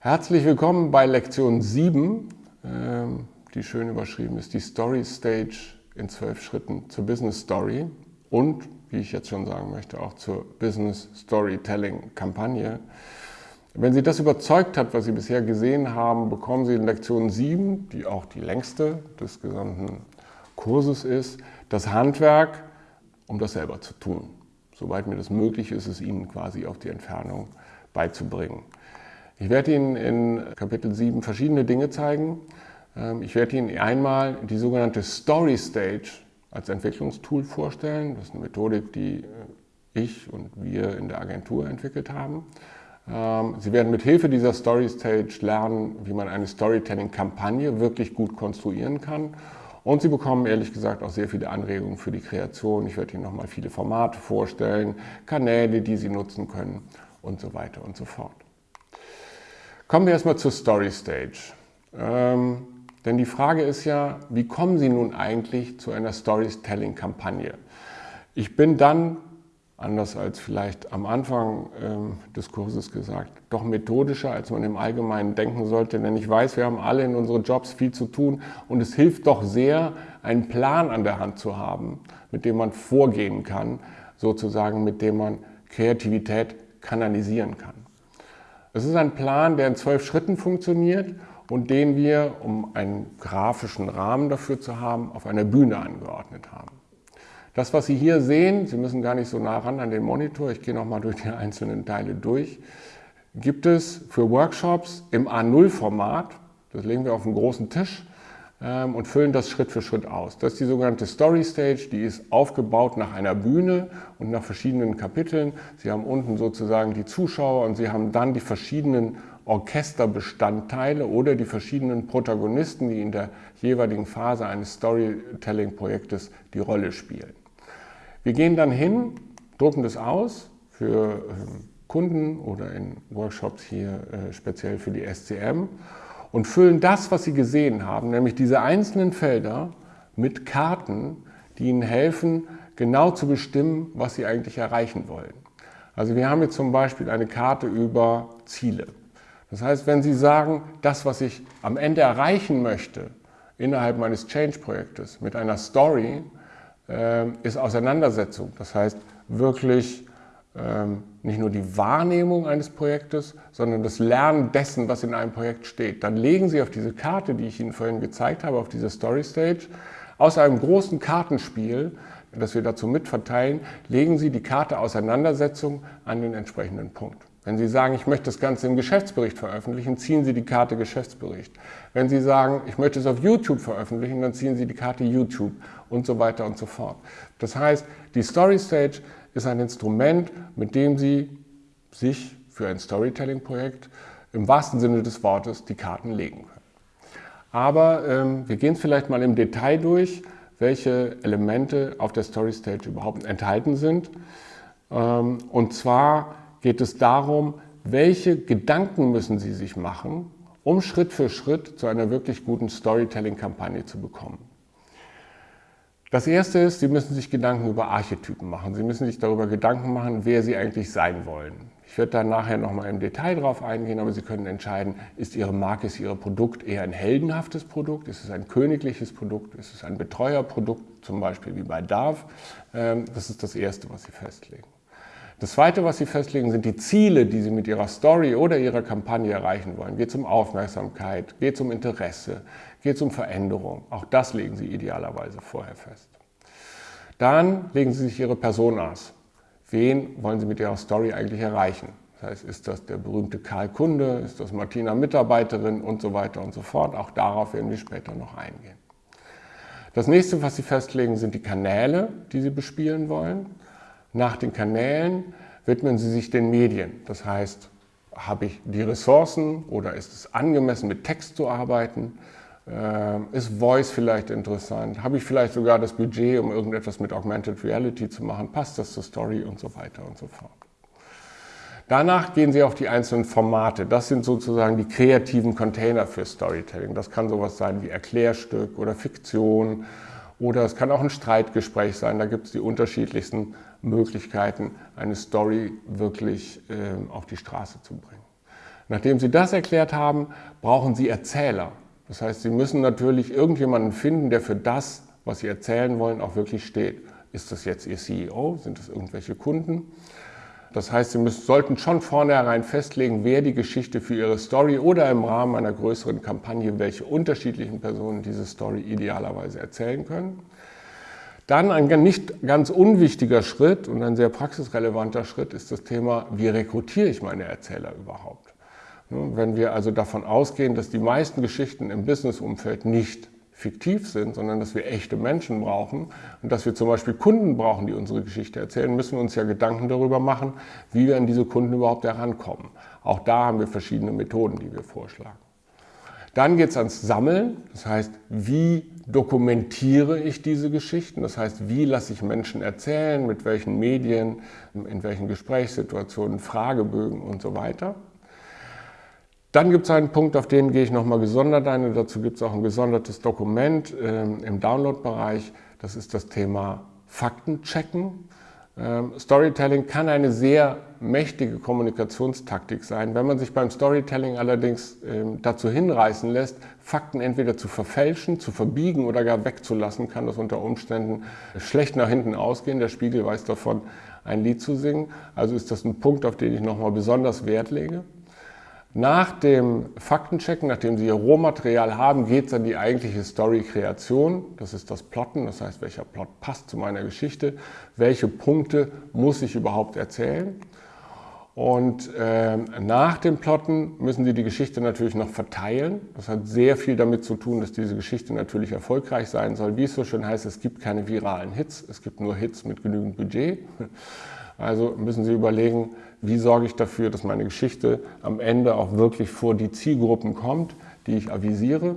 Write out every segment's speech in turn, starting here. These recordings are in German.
Herzlich willkommen bei Lektion 7, ähm, die schön überschrieben ist, die Story Stage in zwölf Schritten zur Business Story und, wie ich jetzt schon sagen möchte, auch zur Business Storytelling Kampagne. Wenn Sie das überzeugt hat, was Sie bisher gesehen haben, bekommen Sie in Lektion 7, die auch die längste des gesamten Kurses ist, das Handwerk, um das selber zu tun. Soweit mir das möglich ist, es Ihnen quasi auf die Entfernung beizubringen. Ich werde Ihnen in Kapitel 7 verschiedene Dinge zeigen. Ähm, ich werde Ihnen einmal die sogenannte Story Stage als Entwicklungstool vorstellen. Das ist eine Methodik, die äh, ich und wir in der Agentur entwickelt haben. Ähm, Sie werden mit Hilfe dieser Story Stage lernen, wie man eine Storytelling-Kampagne wirklich gut konstruieren kann. Und Sie bekommen ehrlich gesagt auch sehr viele Anregungen für die Kreation. Ich werde Ihnen nochmal viele Formate vorstellen, Kanäle, die Sie nutzen können und so weiter und so fort. Kommen wir erstmal zur Story Stage. Ähm, denn die Frage ist ja, wie kommen Sie nun eigentlich zu einer Storytelling-Kampagne? Ich bin dann, anders als vielleicht am Anfang ähm, des Kurses gesagt, doch methodischer, als man im Allgemeinen denken sollte. Denn ich weiß, wir haben alle in unseren Jobs viel zu tun und es hilft doch sehr, einen Plan an der Hand zu haben, mit dem man vorgehen kann, sozusagen mit dem man Kreativität kanalisieren kann. Es ist ein Plan, der in zwölf Schritten funktioniert und den wir, um einen grafischen Rahmen dafür zu haben, auf einer Bühne angeordnet haben. Das, was Sie hier sehen, Sie müssen gar nicht so nah ran an den Monitor, ich gehe nochmal durch die einzelnen Teile durch, gibt es für Workshops im A0-Format, das legen wir auf einen großen Tisch, ähm, und füllen das Schritt für Schritt aus. Das ist die sogenannte Story Stage, die ist aufgebaut nach einer Bühne und nach verschiedenen Kapiteln. Sie haben unten sozusagen die Zuschauer und Sie haben dann die verschiedenen Orchesterbestandteile oder die verschiedenen Protagonisten, die in der jeweiligen Phase eines Storytelling-Projektes die Rolle spielen. Wir gehen dann hin, drucken das aus für ähm, Kunden oder in Workshops hier äh, speziell für die SCM und füllen das, was Sie gesehen haben, nämlich diese einzelnen Felder mit Karten, die Ihnen helfen, genau zu bestimmen, was Sie eigentlich erreichen wollen. Also wir haben jetzt zum Beispiel eine Karte über Ziele. Das heißt, wenn Sie sagen, das, was ich am Ende erreichen möchte, innerhalb meines Change-Projektes mit einer Story, äh, ist Auseinandersetzung. Das heißt, wirklich ähm, nicht nur die Wahrnehmung eines Projektes, sondern das Lernen dessen, was in einem Projekt steht. Dann legen Sie auf diese Karte, die ich Ihnen vorhin gezeigt habe, auf diese Story Stage, aus einem großen Kartenspiel, das wir dazu mitverteilen, legen Sie die Karte Auseinandersetzung an den entsprechenden Punkt. Wenn Sie sagen, ich möchte das Ganze im Geschäftsbericht veröffentlichen, ziehen Sie die Karte Geschäftsbericht. Wenn Sie sagen, ich möchte es auf YouTube veröffentlichen, dann ziehen Sie die Karte YouTube und so weiter und so fort. Das heißt, die Story Stage ist ein Instrument, mit dem Sie sich für ein Storytelling-Projekt im wahrsten Sinne des Wortes die Karten legen können. Aber ähm, wir gehen vielleicht mal im Detail durch, welche Elemente auf der Story Stage überhaupt enthalten sind. Ähm, und zwar geht es darum, welche Gedanken müssen Sie sich machen, um Schritt für Schritt zu einer wirklich guten Storytelling-Kampagne zu bekommen. Das erste ist, Sie müssen sich Gedanken über Archetypen machen. Sie müssen sich darüber Gedanken machen, wer Sie eigentlich sein wollen. Ich werde da nachher nochmal im Detail drauf eingehen, aber Sie können entscheiden, ist Ihre Marke, ist Ihr Produkt eher ein heldenhaftes Produkt, ist es ein königliches Produkt, ist es ein Betreuerprodukt, zum Beispiel wie bei DAV. Ähm, das ist das Erste, was Sie festlegen. Das Zweite, was Sie festlegen, sind die Ziele, die Sie mit Ihrer Story oder Ihrer Kampagne erreichen wollen. Geht es um Aufmerksamkeit, geht es um Interesse, geht es um Veränderung. Auch das legen Sie idealerweise vorher fest. Dann legen Sie sich Ihre Personas. Wen wollen Sie mit Ihrer Story eigentlich erreichen? Das heißt, ist das der berühmte Karl Kunde, ist das Martina Mitarbeiterin und so weiter und so fort. Auch darauf werden wir später noch eingehen. Das nächste, was Sie festlegen, sind die Kanäle, die Sie bespielen wollen. Nach den Kanälen widmen Sie sich den Medien. Das heißt, habe ich die Ressourcen oder ist es angemessen, mit Text zu arbeiten? Ähm, ist Voice vielleicht interessant? Habe ich vielleicht sogar das Budget, um irgendetwas mit Augmented Reality zu machen? Passt das zur Story und so weiter und so fort? Danach gehen Sie auf die einzelnen Formate. Das sind sozusagen die kreativen Container für Storytelling. Das kann sowas sein wie Erklärstück oder Fiktion oder es kann auch ein Streitgespräch sein. Da gibt es die unterschiedlichsten Möglichkeiten, eine Story wirklich äh, auf die Straße zu bringen. Nachdem Sie das erklärt haben, brauchen Sie Erzähler. Das heißt, Sie müssen natürlich irgendjemanden finden, der für das, was Sie erzählen wollen, auch wirklich steht. Ist das jetzt Ihr CEO? Sind das irgendwelche Kunden? Das heißt, Sie müssen, sollten schon vornherein festlegen, wer die Geschichte für Ihre Story oder im Rahmen einer größeren Kampagne, welche unterschiedlichen Personen diese Story idealerweise erzählen können. Dann ein nicht ganz unwichtiger Schritt und ein sehr praxisrelevanter Schritt ist das Thema, wie rekrutiere ich meine Erzähler überhaupt? Wenn wir also davon ausgehen, dass die meisten Geschichten im Businessumfeld nicht fiktiv sind, sondern dass wir echte Menschen brauchen und dass wir zum Beispiel Kunden brauchen, die unsere Geschichte erzählen, müssen wir uns ja Gedanken darüber machen, wie wir an diese Kunden überhaupt herankommen. Auch da haben wir verschiedene Methoden, die wir vorschlagen. Dann geht es ans Sammeln, das heißt, wie dokumentiere ich diese Geschichten, das heißt, wie lasse ich Menschen erzählen, mit welchen Medien, in welchen Gesprächssituationen, Fragebögen und so weiter. Dann gibt es einen Punkt, auf den gehe ich nochmal gesondert ein dazu gibt es auch ein gesondertes Dokument äh, im Download-Bereich. Das ist das Thema Faktenchecken. Ähm, Storytelling kann eine sehr mächtige Kommunikationstaktik sein. Wenn man sich beim Storytelling allerdings ähm, dazu hinreißen lässt, Fakten entweder zu verfälschen, zu verbiegen oder gar wegzulassen, kann das unter Umständen schlecht nach hinten ausgehen. Der Spiegel weiß davon, ein Lied zu singen. Also ist das ein Punkt, auf den ich nochmal besonders Wert lege. Nach dem Faktenchecken, nachdem Sie Ihr Rohmaterial haben, geht es an die eigentliche Story-Kreation. Das ist das Plotten, das heißt, welcher Plot passt zu meiner Geschichte, welche Punkte muss ich überhaupt erzählen. Und äh, nach dem Plotten müssen Sie die Geschichte natürlich noch verteilen. Das hat sehr viel damit zu tun, dass diese Geschichte natürlich erfolgreich sein soll. Wie es so schön heißt, es gibt keine viralen Hits, es gibt nur Hits mit genügend Budget. Also müssen Sie überlegen, wie sorge ich dafür, dass meine Geschichte am Ende auch wirklich vor die Zielgruppen kommt, die ich avisiere.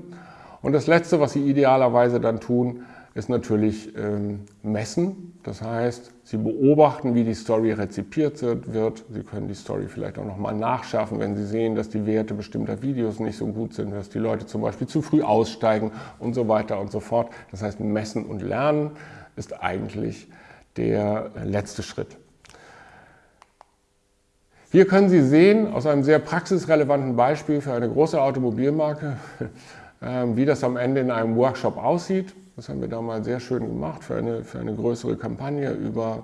Und das Letzte, was Sie idealerweise dann tun, ist natürlich ähm, messen. Das heißt, Sie beobachten, wie die Story rezipiert wird. Sie können die Story vielleicht auch nochmal nachschärfen, wenn Sie sehen, dass die Werte bestimmter Videos nicht so gut sind, dass die Leute zum Beispiel zu früh aussteigen und so weiter und so fort. Das heißt, messen und lernen ist eigentlich der letzte Schritt. Hier können Sie sehen, aus einem sehr praxisrelevanten Beispiel für eine große Automobilmarke, ähm, wie das am Ende in einem Workshop aussieht. Das haben wir da mal sehr schön gemacht für eine, für eine größere Kampagne über,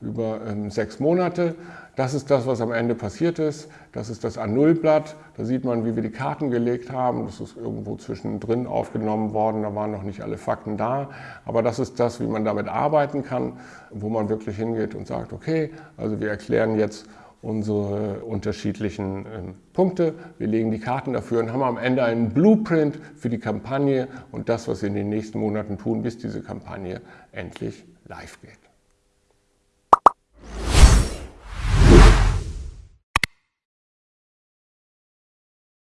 über ähm, sechs Monate. Das ist das, was am Ende passiert ist. Das ist das A0-Blatt. Da sieht man, wie wir die Karten gelegt haben. Das ist irgendwo zwischendrin aufgenommen worden. Da waren noch nicht alle Fakten da. Aber das ist das, wie man damit arbeiten kann, wo man wirklich hingeht und sagt, okay, also wir erklären jetzt, unsere unterschiedlichen ähm, Punkte. Wir legen die Karten dafür und haben am Ende einen Blueprint für die Kampagne und das, was wir in den nächsten Monaten tun, bis diese Kampagne endlich live geht.